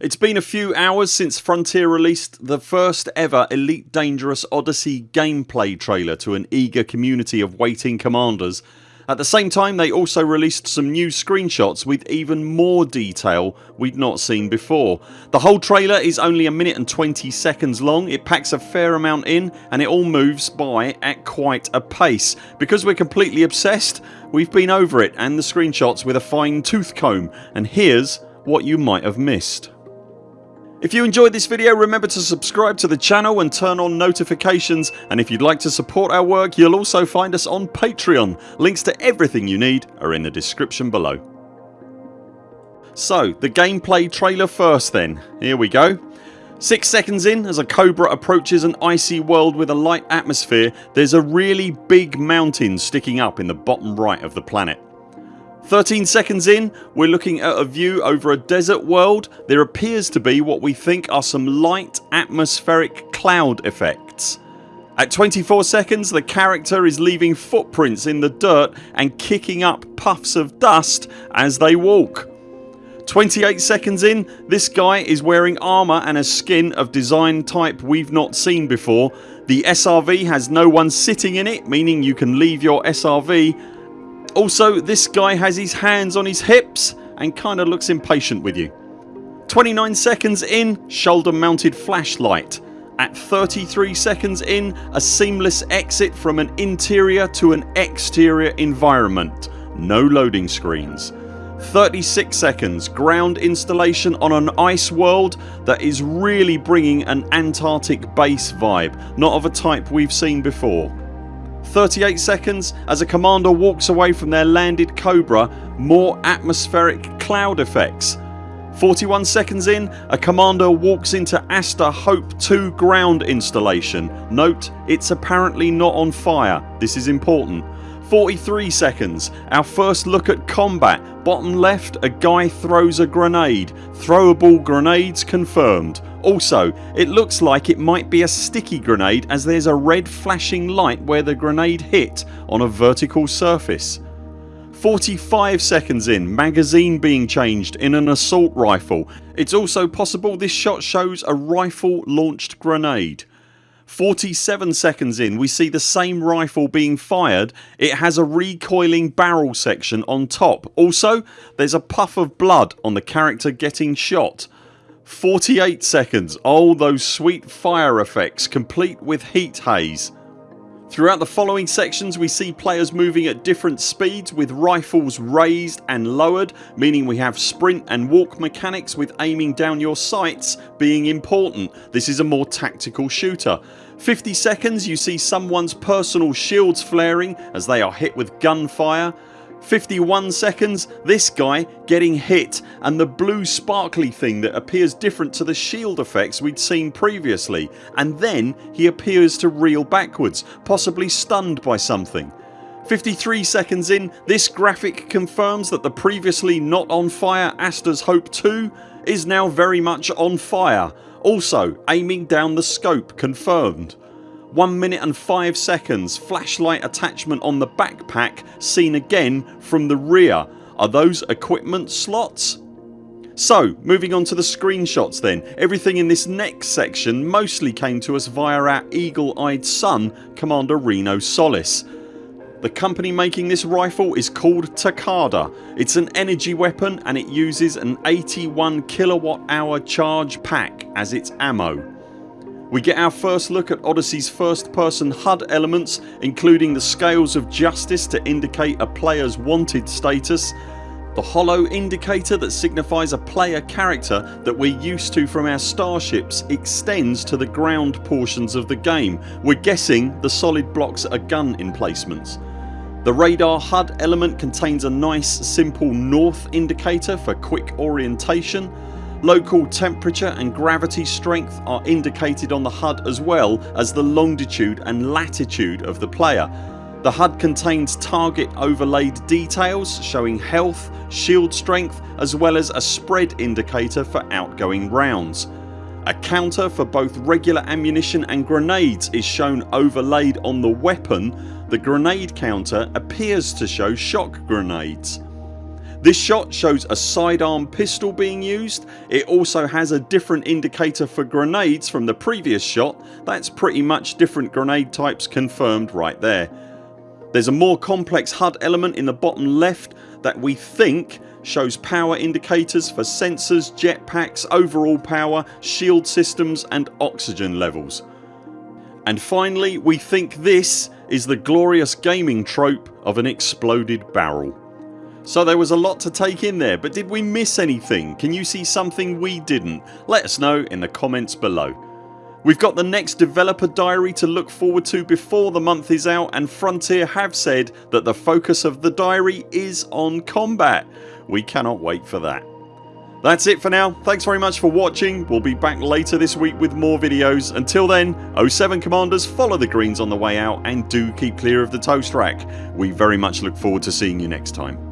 It's been a few hours since Frontier released the first ever Elite Dangerous Odyssey gameplay trailer to an eager community of waiting commanders. At the same time they also released some new screenshots with even more detail we'd not seen before. The whole trailer is only a minute and 20 seconds long, it packs a fair amount in and it all moves by at quite a pace. Because we're completely obsessed we've been over it and the screenshots with a fine tooth comb and here's what you might have missed. If you enjoyed this video remember to subscribe to the channel and turn on notifications and if you'd like to support our work you'll also find us on Patreon. Links to everything you need are in the description below. So the gameplay trailer first then. Here we go. 6 seconds in as a Cobra approaches an icy world with a light atmosphere there's a really big mountain sticking up in the bottom right of the planet. 13 seconds in we're looking at a view over a desert world. There appears to be what we think are some light atmospheric cloud effects. At 24 seconds the character is leaving footprints in the dirt and kicking up puffs of dust as they walk. 28 seconds in this guy is wearing armour and a skin of design type we've not seen before. The SRV has no one sitting in it meaning you can leave your SRV also this guy has his hands on his hips and kinda looks impatient with you. 29 seconds in shoulder mounted flashlight. At 33 seconds in a seamless exit from an interior to an exterior environment. No loading screens. 36 seconds ground installation on an ice world that is really bringing an Antarctic base vibe not of a type we've seen before. 38 seconds as a commander walks away from their landed Cobra more atmospheric cloud effects. 41 seconds in a commander walks into Aster Hope 2 ground installation. Note it's apparently not on fire. This is important. 43 seconds. Our first look at combat. Bottom left a guy throws a grenade. Throwable grenades confirmed. Also it looks like it might be a sticky grenade as there's a red flashing light where the grenade hit on a vertical surface. 45 seconds in magazine being changed in an assault rifle. It's also possible this shot shows a rifle launched grenade. 47 seconds in we see the same rifle being fired. It has a recoiling barrel section on top. Also there's a puff of blood on the character getting shot. 48 seconds. Oh those sweet fire effects complete with heat haze. Throughout the following sections we see players moving at different speeds with rifles raised and lowered meaning we have sprint and walk mechanics with aiming down your sights being important. This is a more tactical shooter. 50 seconds you see someone's personal shields flaring as they are hit with gunfire. 51 seconds this guy getting hit and the blue sparkly thing that appears different to the shield effects we'd seen previously and then he appears to reel backwards possibly stunned by something. 53 seconds in this graphic confirms that the previously not on fire Aster's Hope 2 is now very much on fire. Also aiming down the scope confirmed. 1 minute and 5 seconds flashlight attachment on the backpack seen again from the rear. Are those equipment slots? So moving on to the screenshots then. Everything in this next section mostly came to us via our eagle eyed son Commander Reno Solis. The company making this rifle is called Takada. It's an energy weapon and it uses an 81 kilowatt hour charge pack as its ammo. We get our first look at Odyssey's first person HUD elements including the scales of justice to indicate a players wanted status, the hollow indicator that signifies a player character that we're used to from our starships extends to the ground portions of the game. We're guessing the solid blocks are gun emplacements. The radar HUD element contains a nice simple north indicator for quick orientation Local temperature and gravity strength are indicated on the HUD as well as the longitude and latitude of the player. The HUD contains target overlaid details showing health, shield strength as well as a spread indicator for outgoing rounds. A counter for both regular ammunition and grenades is shown overlaid on the weapon. The grenade counter appears to show shock grenades. This shot shows a sidearm pistol being used. It also has a different indicator for grenades from the previous shot. That's pretty much different grenade types confirmed right there. There's a more complex HUD element in the bottom left that we think shows power indicators for sensors, jetpacks, overall power, shield systems and oxygen levels. And finally we think this is the glorious gaming trope of an exploded barrel. So there was a lot to take in there but did we miss anything? Can you see something we didn't? Let us know in the comments below. We've got the next developer diary to look forward to before the month is out and Frontier have said that the focus of the diary is on combat. We cannot wait for that. That's it for now. Thanks very much for watching. We'll be back later this week with more videos. Until then 0 7 CMDRs follow the greens on the way out and do keep clear of the toast rack. We very much look forward to seeing you next time.